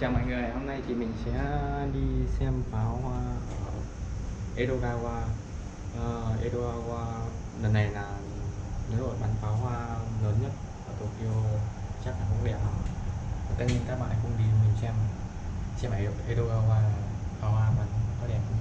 Chào mọi người, hôm nay thì mình sẽ đi xem pháo hoa ở Edogawa. Uh, Edogawa lần này là lễ hội bắn pháo hoa lớn nhất ở Tokyo chắc là cũng đẹp tất nhiên các bạn cũng đi mình xem. Xem ở Edogawa pháo hoa bắn có đẹp không?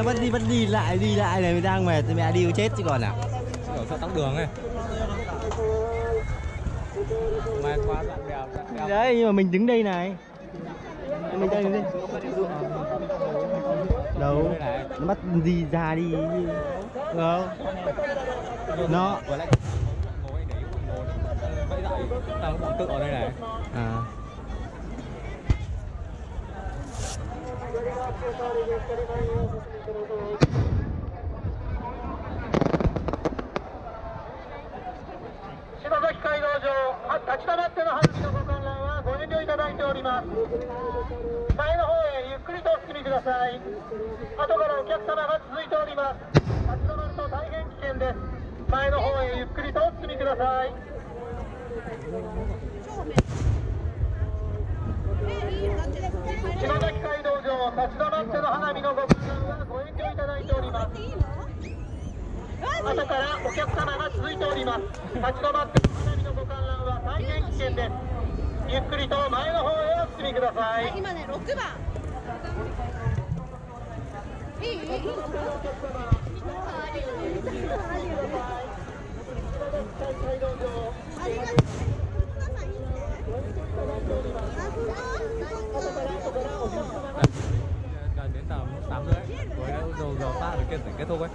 Nó vẫn đi vẫn đi lại đi lại này đang mệt thì mẹ đi chết chứ còn nào ở sao tắc đường này Mai quá đoạn đèo đoạn đèo Đấy nhưng mà mình đứng đây này. Mình đây. Đứng đây Đâu Nó bắt gì ra đi. Không Nó. Dậy tao bọn tự ở đây này. À「街道上立ち止まっての花火のご観覧はご遠慮いただいております前の方へゆっくりとお進みください。後からお客様が続いております。立ち止まると大変危険です。前の方へゆっくりとお進みください島崎街道上立ち止まっての花火のご観覧はご遠慮いただいております後からお客様が続いております立ち止まって花火のご観覧は大変危険ですゆっくりと前の方へお進みください今ね6番いいいいいいありがとう gần đến tầm tám rưỡi với đầu giờ ta ở kia tỉnh kết thúc ấy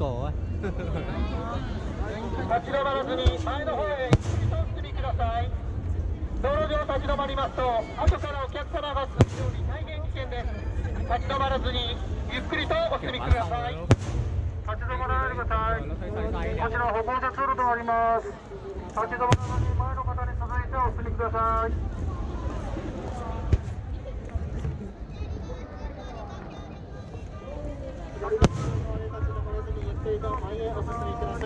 構多立ち止まらずに前の方へ急ぎとお進みください。道路上立ち止まりますと後からお客様が進むように大変危険です立ち止まらずにゆっくりとお進みください。立ち止まらない。でください。こちら歩行者通路となります立ち止まらずに前の方に続い。てお進みください。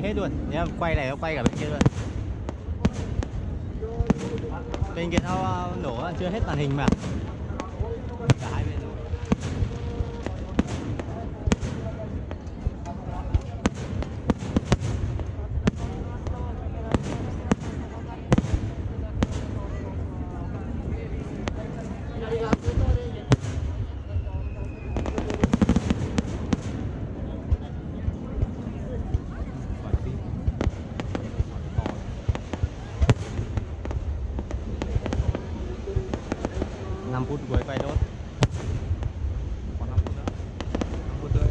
quay hết luôn. Nhá, quay này nó quay cả bên kia luôn. Bên kia nó ờ, nổ, chưa hết màn hình mà cả hai bên luôn gọi tiếp còn 5 phút cuối quay đốt còn 5 phút nữa 5 phút rưỡi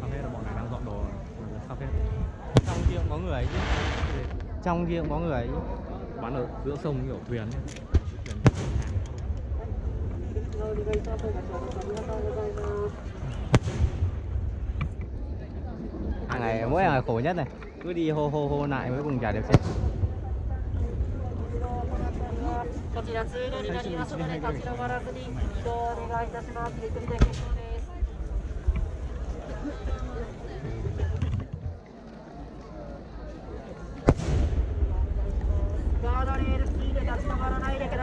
cà phê là bọn này đang dọn đồ cà phê trong kia cũng có người ấy chứ. Trong kia cũng có người ấy chứ. Bán ở giữa sông kiểu thuyền hàng ngày mỗi ngày khổ nhất này. Cứ đi hô hô hô lại cuối cùng chả được xe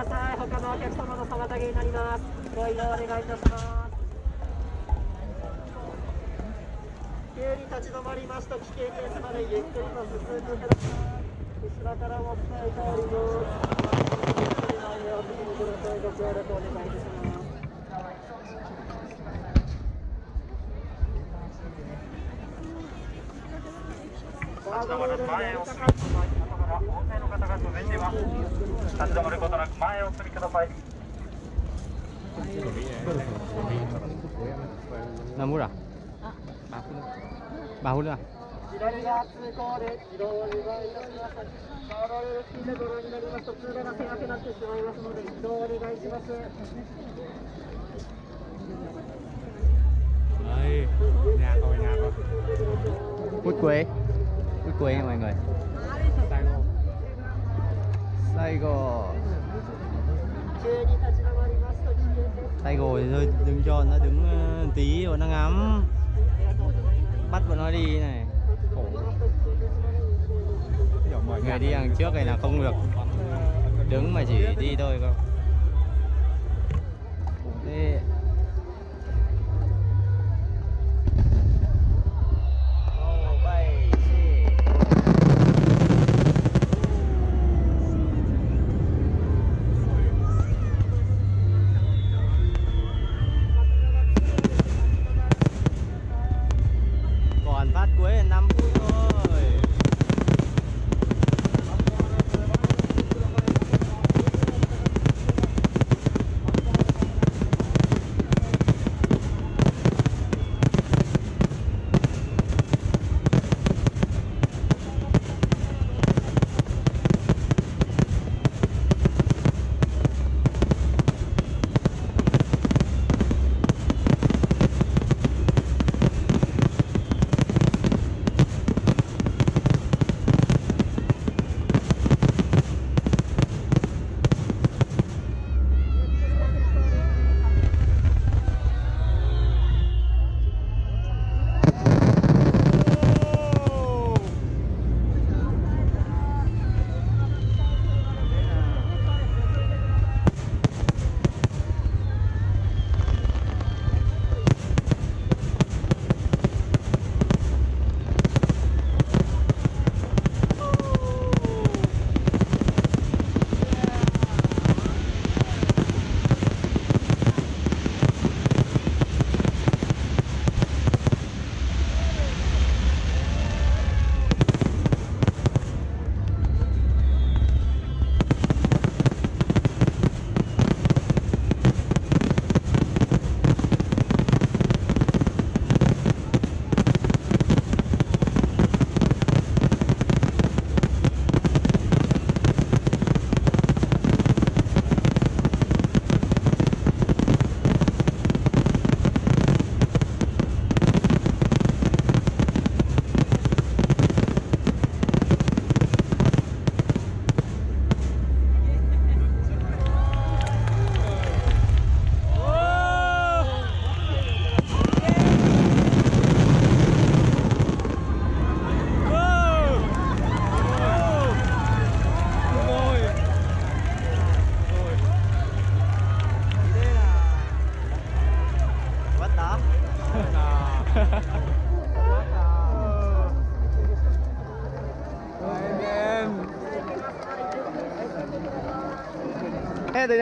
ださい。他のお客様の妨げになります。ご移動お願いいたします。急に立ち止まりますと危険ですのでゆっくりと進んでください。後ろからも伝えております。前へお進みください。ご協力お願いいたします。前を方が続いています。立ち止まることなく前へお進みください。 năm phút à ba phút nữa à 左が通行で自動をお願いいたします。ガードレール付近でご覧になりますと通路が狭くなってしまいますので移動をお願いします。 Đây, nhà coi nhà coi Phút cuối Phút cuối nha mọi người tay gối tay gồi thôi đứng cho nó đứng ờ, tí rồi nó ngắm. Bắt bọn nó đi này. Khổ. Người đi hàng trước này là không được Đứng mà chỉ đi thôi không Thế.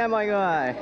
Mọi người